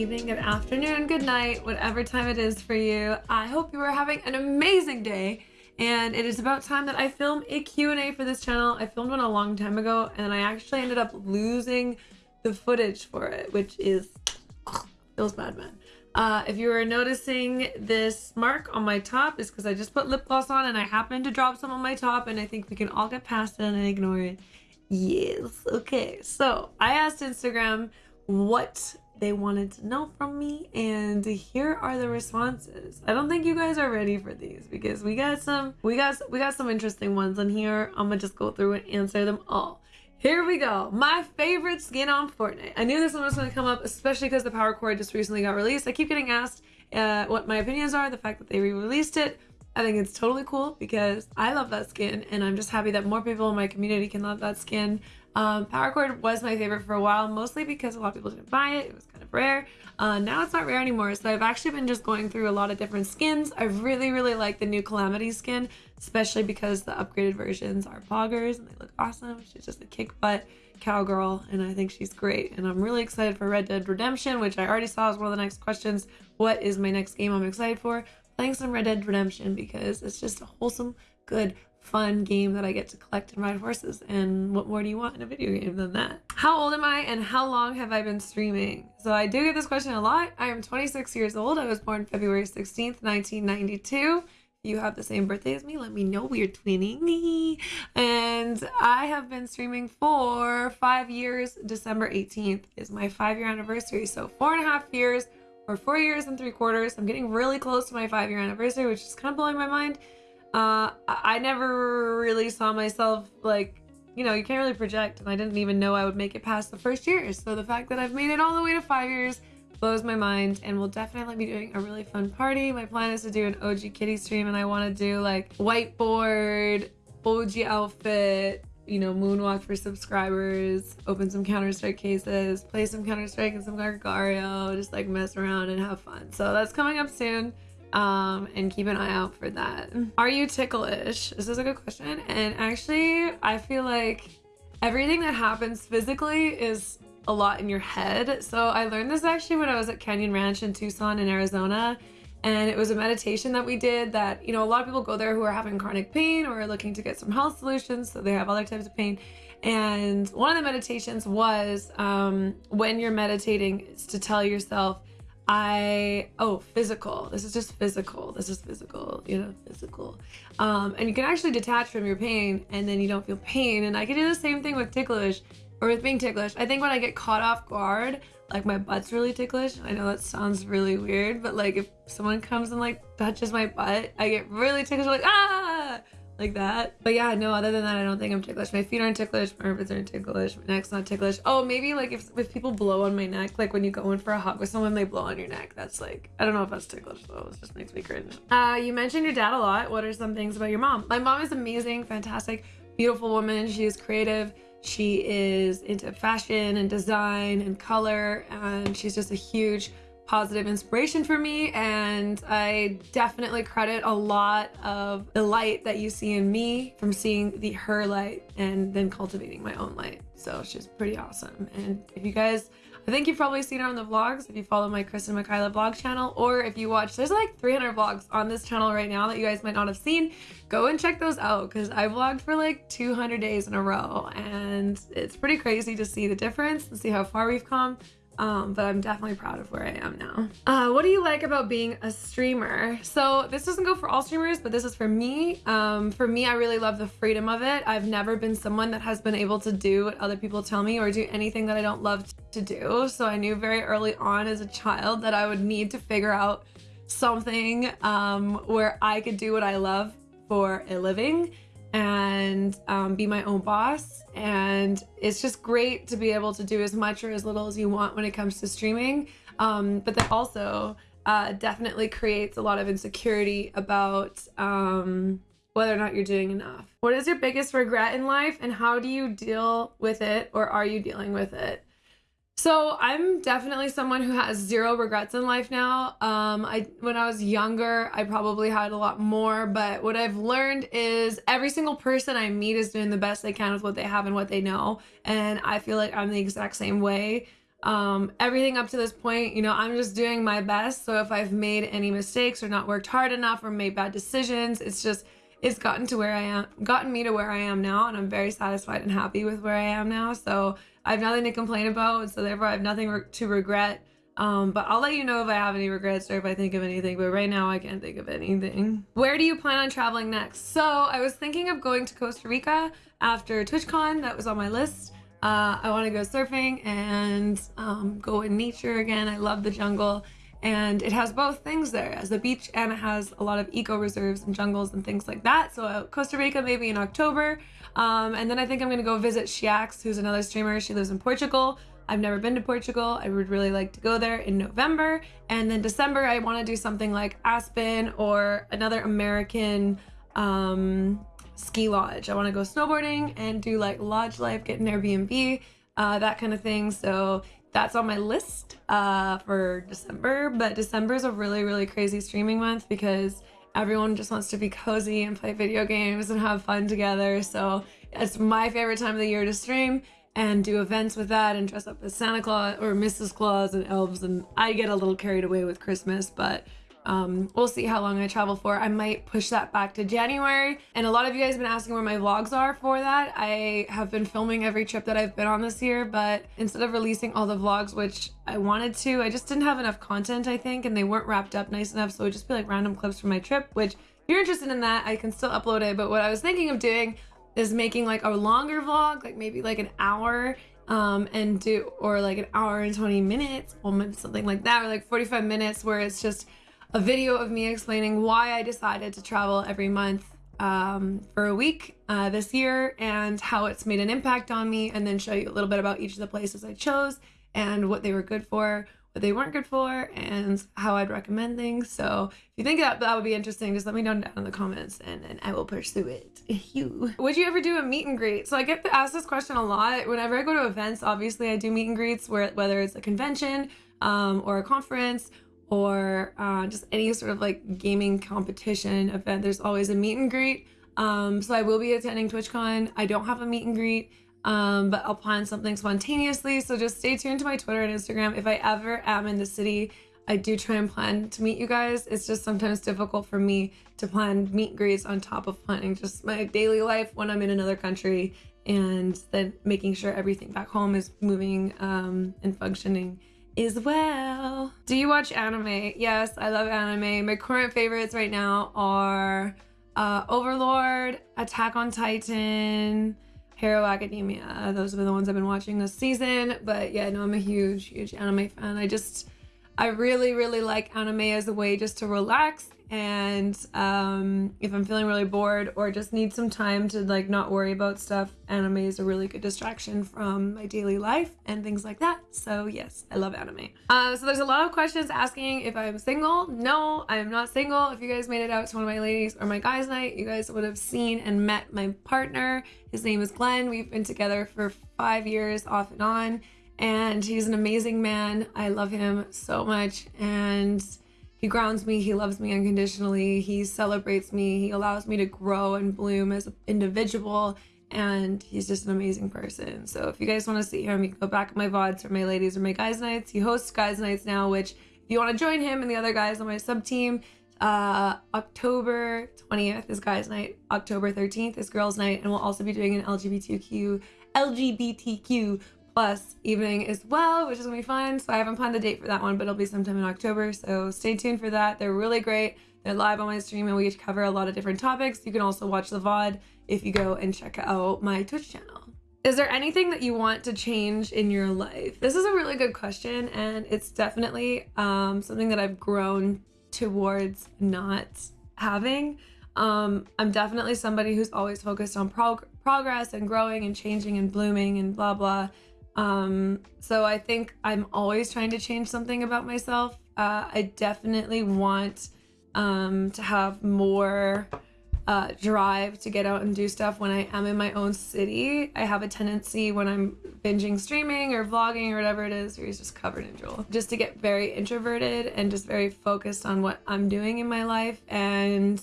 evening, good afternoon, good night, whatever time it is for you. I hope you are having an amazing day. And it is about time that I film a Q&A for this channel. I filmed one a long time ago and I actually ended up losing the footage for it, which is, feels bad, man. Uh, if you are noticing this mark on my top, it's because I just put lip gloss on and I happened to drop some on my top and I think we can all get past it and ignore it. Yes. Okay. So I asked Instagram what they wanted to know from me and here are the responses. I don't think you guys are ready for these because we got some we got we got some interesting ones in here. I'm gonna just go through and answer them all. Here we go. My favorite skin on fortnite. I knew this one was going to come up especially because the power chord just recently got released. I keep getting asked uh, what my opinions are the fact that they re-released it. I think it's totally cool because I love that skin and I'm just happy that more people in my community can love that skin. Um, Power Chord was my favorite for a while, mostly because a lot of people didn't buy it. It was kind of rare. Uh, now it's not rare anymore, so I've actually been just going through a lot of different skins. I really, really like the new Calamity skin, especially because the upgraded versions are poggers and they look awesome. She's just a kick butt cowgirl, and I think she's great. And I'm really excited for Red Dead Redemption, which I already saw as one of the next questions. What is my next game I'm excited for? Playing some Red Dead Redemption because it's just a wholesome, good, fun game that I get to collect and ride horses. And what more do you want in a video game than that? How old am I and how long have I been streaming? So I do get this question a lot. I am 26 years old. I was born February 16th, 1992 you have the same birthday as me, let me know we're twinning. And I have been streaming for five years. December 18th is my five year anniversary. So four and a half years or four years and three quarters. I'm getting really close to my five year anniversary, which is kind of blowing my mind. Uh, I never really saw myself like, you know, you can't really project, and I didn't even know I would make it past the first year. So the fact that I've made it all the way to five years blows my mind, and we'll definitely be doing a really fun party. My plan is to do an OG Kitty stream, and I want to do like whiteboard, OG outfit, you know, moonwalk for subscribers, open some Counter Strike cases, play some Counter Strike and some Agario, just like mess around and have fun. So that's coming up soon um, and keep an eye out for that. Are you ticklish? This is a good question. And actually, I feel like everything that happens physically is a lot in your head. So I learned this actually when I was at Canyon Ranch in Tucson in Arizona. And it was a meditation that we did that, you know, a lot of people go there who are having chronic pain or are looking to get some health solutions. So they have other types of pain. And one of the meditations was um, when you're meditating is to tell yourself, I oh physical. This is just physical. This is physical. You know, physical. Um, and you can actually detach from your pain, and then you don't feel pain. And I can do the same thing with ticklish, or with being ticklish. I think when I get caught off guard, like my butt's really ticklish. I know that sounds really weird, but like if someone comes and like touches my butt, I get really ticklish. Like ah like that. But yeah, no, other than that, I don't think I'm ticklish. My feet aren't ticklish, my armpits aren't ticklish, my neck's not ticklish. Oh, maybe like if, if people blow on my neck, like when you go in for a hug with someone, they blow on your neck. That's like, I don't know if that's ticklish though. It just makes me cringe. Uh, you mentioned your dad a lot. What are some things about your mom? My mom is amazing, fantastic, beautiful woman. She is creative. She is into fashion and design and color, and she's just a huge positive inspiration for me and I definitely credit a lot of the light that you see in me from seeing the her light and then cultivating my own light. So she's pretty awesome. And if you guys I think you've probably seen her on the vlogs if you follow my Kristen and Michaela vlog channel or if you watch there's like 300 vlogs on this channel right now that you guys might not have seen go and check those out because I vlogged for like 200 days in a row and it's pretty crazy to see the difference and see how far we've come um, but I'm definitely proud of where I am now. Uh, what do you like about being a streamer? So this doesn't go for all streamers, but this is for me. Um, for me, I really love the freedom of it. I've never been someone that has been able to do what other people tell me or do anything that I don't love to do. So I knew very early on as a child that I would need to figure out something um, where I could do what I love for a living and um, be my own boss. And it's just great to be able to do as much or as little as you want when it comes to streaming. Um, but that also uh, definitely creates a lot of insecurity about um, whether or not you're doing enough. What is your biggest regret in life and how do you deal with it or are you dealing with it? So I'm definitely someone who has zero regrets in life now. Um, I when I was younger, I probably had a lot more, but what I've learned is every single person I meet is doing the best they can with what they have and what they know, and I feel like I'm the exact same way. Um, everything up to this point, you know, I'm just doing my best. So if I've made any mistakes or not worked hard enough or made bad decisions, it's just it's gotten to where I am, gotten me to where I am now, and I'm very satisfied and happy with where I am now. So I have nothing to complain about. So therefore, I have nothing re- to regret. Um, but I'll let you know if I have any regrets or if I think of anything. But right now, I can't think of anything. Where do you plan on traveling next? So I was thinking of going to Costa Rica after TwitchCon. That was on my list. Uh, I want to go surfing and um, go in nature again. I love the jungle and it has both things there as a beach and it has a lot of eco reserves and jungles and things like that. So uh, costa rica maybe in october. Um, and then i think i'm gonna go visit shiax who's another streamer. She lives in portugal. I've never been to portugal. I would really like to go there in november. And then december i want to do something like aspen or another american um, ski lodge. I want to go snowboarding and do like lodge life get an airbnb uh, that kind of thing. So that's on my list uh, for December. But December is a really, really crazy streaming month because everyone just wants to be cozy and play video games and have fun together. So it's my favorite time of the year to stream and do events with that and dress up as Santa Claus or Mrs. Claus and elves. And I get a little carried away with Christmas, but um, we'll see how long I travel for. I might push that back to January. And a lot of you guys have been asking where my vlogs are for that. I have been filming every trip that I've been on this year, but instead of releasing all the vlogs, which I wanted to, I just didn't have enough content, I think, and they weren't wrapped up nice enough. So it would just be like random clips from my trip, which if you're interested in that, I can still upload it. But what I was thinking of doing is making like a longer vlog, like maybe like an hour um, and do, or like an hour and 20 minutes, or something like that, or like 45 minutes where it's just a video of me explaining why I decided to travel every month um, for a week uh, this year and how it's made an impact on me, and then show you a little bit about each of the places I chose and what they were good for, what they weren't good for, and how I'd recommend things. So if you think that that would be interesting, just let me know down in the comments and, and I will pursue it. You. Would you ever do a meet and greet? So I get asked this question a lot. Whenever I go to events, obviously I do meet and greets where whether it's a convention um, or a conference or uh, just any sort of like gaming competition event, there's always a meet and greet. Um, so I will be attending TwitchCon. I don't have a meet and greet, um, but I'll plan something spontaneously. So just stay tuned to my Twitter and Instagram. If I ever am in the city, I do try and plan to meet you guys. It's just sometimes difficult for me to plan meet and greets on top of planning just my daily life when I'm in another country and then making sure everything back home is moving um, and functioning as well. Do you watch anime? Yes, I love anime. My current favorites right now are uh, Overlord, Attack on Titan, Hero Academia. Those are the ones I've been watching this season. But yeah, no, I'm a huge, huge anime fan. I just, I really, really like anime as a way just to relax and um, if i'm feeling really bored or just need some time to like not worry about stuff anime is a really good distraction from my daily life and things like that. So yes i love anime. Uh, so there's a lot of questions asking if i'm single. No i'm not single. If you guys made it out to one of my ladies or my guys night you guys would have seen and met my partner. His name is glenn. We've been together for five years off and on. And he's an amazing man. I love him so much. And he grounds me, he loves me unconditionally, he celebrates me, he allows me to grow and bloom as an individual, and he's just an amazing person. So if you guys want to see him, you can go back at my VODs for my ladies or my guys nights. He hosts guys nights now, which if you want to join him and the other guys on my sub team, uh, October 20th is guys night, October 13th is girls night, and we'll also be doing an LGBTQ LGBTQ plus evening as well, which is gonna be fun. So I haven't planned the date for that one, but it'll be sometime in October. So stay tuned for that. They're really great. They're live on my stream and we cover a lot of different topics. You can also watch the VOD if you go and check out my Twitch channel. Is there anything that you want to change in your life? This is a really good question and it's definitely um, something that I've grown towards not having. Um, I'm definitely somebody who's always focused on prog progress and growing and changing and blooming and blah blah. Um, so I think I'm always trying to change something about myself. Uh, I definitely want um, to have more uh, drive to get out and do stuff when I am in my own city. I have a tendency when I'm binging streaming or vlogging or whatever it is, where he's just covered in drool, just to get very introverted and just very focused on what I'm doing in my life. And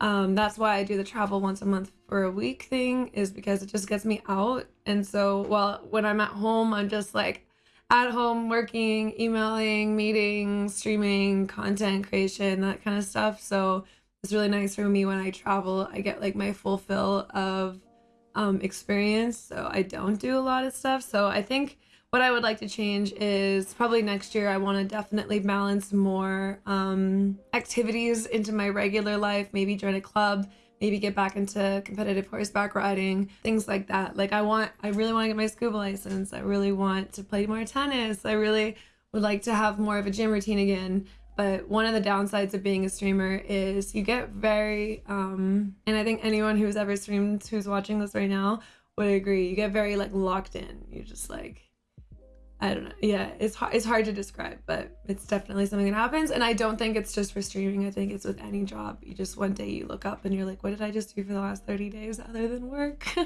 um, that's why I do the travel once a month for a week thing is because it just gets me out. And so, well, when I'm at home, I'm just like, at home working, emailing, meeting, streaming, content creation, that kind of stuff. So it's really nice for me when I travel. I get like my full fill of um, experience. So I don't do a lot of stuff. So I think what I would like to change is probably next year I want to definitely balance more um, activities into my regular life, maybe join a club maybe get back into competitive horseback riding, things like that. Like I want, I really want to get my scuba license. I really want to play more tennis. I really would like to have more of a gym routine again. But one of the downsides of being a streamer is you get very, um, and I think anyone who's ever streamed who's watching this right now would agree, you get very like locked in. You're just like, I don't know. Yeah, it's hard, it's hard to describe, but it's definitely something that happens. And I don't think it's just for streaming. I think it's with any job. You just one day you look up and you're like, what did I just do for the last 30 days other than work?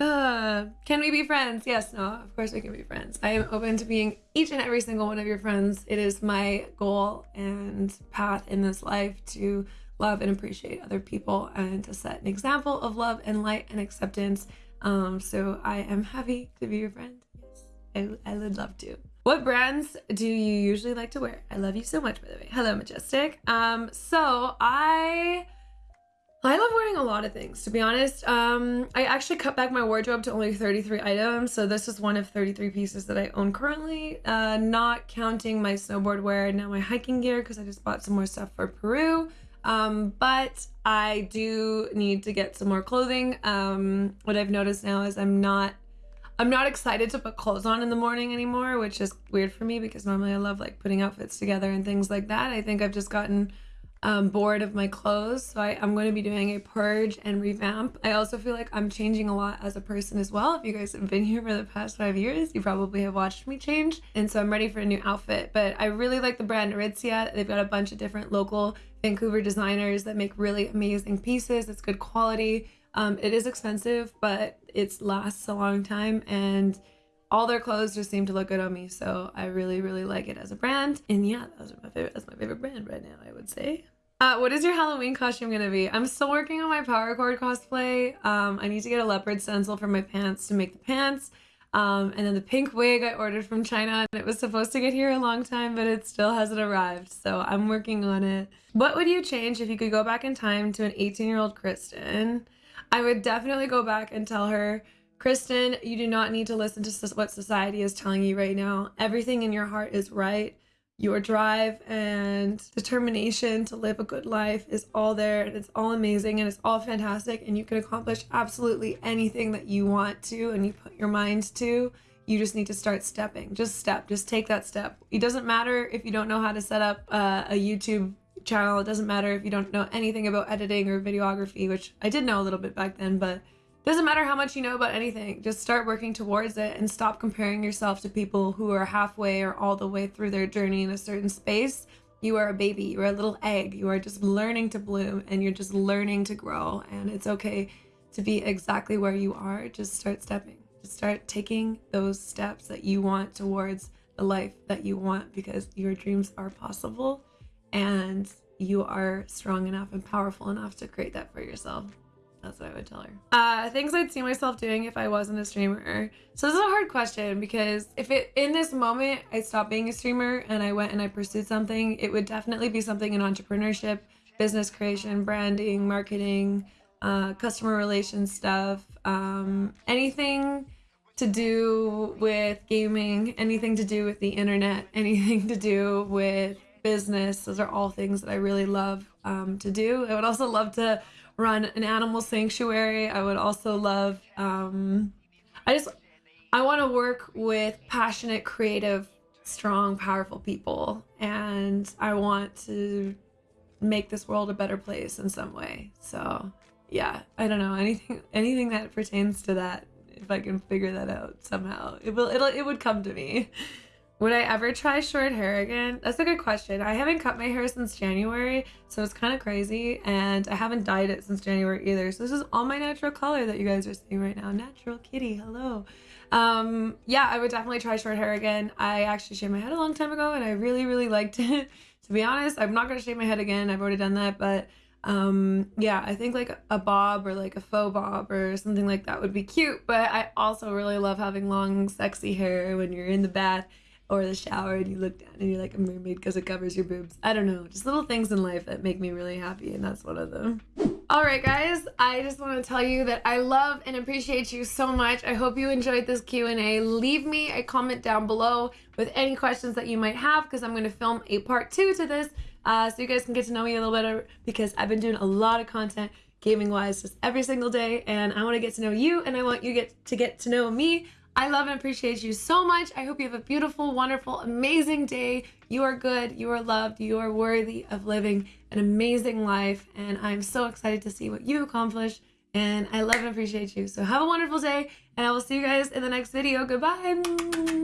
uh, can we be friends? Yes, no, of course we can be friends. I am open to being each and every single one of your friends. It is my goal and path in this life to love and appreciate other people and to set an example of love and light and acceptance um, so I am happy to be your friend. Yes, I, I would love to. What brands do you usually like to wear? I love you so much, by the way. Hello, Majestic. Um, so I I love wearing a lot of things, to be honest. Um, I actually cut back my wardrobe to only 33 items, so this is one of 33 pieces that I own currently, uh, not counting my snowboard wear and now my hiking gear because I just bought some more stuff for Peru. Um, but I do need to get some more clothing. Um, what I've noticed now is I'm not I'm not excited to put clothes on in the morning anymore, which is weird for me because normally I love like putting outfits together and things like that. I think I've just gotten um, bored of my clothes. So I, I'm going to be doing a purge and revamp. I also feel like I'm changing a lot as a person as well. If you guys have been here for the past five years, you probably have watched me change. And so I'm ready for a new outfit. But I really like the brand Aritzia. They've got a bunch of different local Vancouver designers that make really amazing pieces. It's good quality. Um, it is expensive, but it lasts a long time. And all their clothes just seem to look good on me so i really really like it as a brand and yeah are my favorite that's my favorite brand right now i would say uh, what is your Halloween costume gonna be? I'm still working on my power chord cosplay. Um, I need to get a leopard stencil for my pants to make the pants. Um, and then the pink wig I ordered from China and it was supposed to get here a long time, but it still hasn't arrived. So I'm working on it. What would you change if you could go back in time to an 18 year old Kristen? I would definitely go back and tell her, Kristen, you do not need to listen to what society is telling you right now. Everything in your heart is right your drive and determination to live a good life is all there and it's all amazing and it's all fantastic and you can accomplish absolutely anything that you want to and you put your mind to. You just need to start stepping. Just step. Just take that step. It doesn't matter if you don't know how to set up uh, a youtube channel. It doesn't matter if you don't know anything about editing or videography which i did know a little bit back then but doesn't matter how much you know about anything, just start working towards it and stop comparing yourself to people who are halfway or all the way through their journey in a certain space. You are a baby, you are a little egg, you are just learning to bloom and you're just learning to grow. And it's okay to be exactly where you are. Just start stepping, just start taking those steps that you want towards the life that you want because your dreams are possible and you are strong enough and powerful enough to create that for yourself. That's what I would tell her. Uh, things I'd see myself doing if I wasn't a streamer. So this is a hard question because if it in this moment I stopped being a streamer and I went and I pursued something, it would definitely be something in entrepreneurship, business creation, branding, marketing, uh, customer relations stuff, um, anything to do with gaming, anything to do with the internet, anything to do with business. Those are all things that I really love um, to do. I would also love to run an animal sanctuary. I would also love, um, I just, I want to work with passionate, creative, strong, powerful people. And I want to make this world a better place in some way. So yeah, I don't know anything, anything that pertains to that. If I can figure that out somehow, it will, it'll, it would come to me. Would I ever try short hair again? That's a good question. I haven't cut my hair since January, so it's kind of crazy. And I haven't dyed it since January either. So this is all my natural color that you guys are seeing right now. Natural kitty, hello. Um, yeah, I would definitely try short hair again. I actually shaved my head a long time ago and I really, really liked it. to be honest, I'm not going to shave my head again. I've already done that, but um yeah i think like a bob or like a faux bob or something like that would be cute but i also really love having long sexy hair when you're in the bath or the shower and you look down and you're like a mermaid because it covers your boobs. I don't know just little things in life that make me really happy and that's one of them. All right guys i just want to tell you that i love and appreciate you so much. I hope you enjoyed this q&a leave me a comment down below with any questions that you might have because i'm going to film a part two to this uh, so you guys can get to know me a little better because I've been doing a lot of content gaming wise just every single day and I want to get to know you and I want you get to get to know me. I love and appreciate you so much. I hope you have a beautiful, wonderful, amazing day. You are good, you are loved, you are worthy of living an amazing life and I'm so excited to see what you accomplish and I love and appreciate you. So have a wonderful day and I will see you guys in the next video. Goodbye.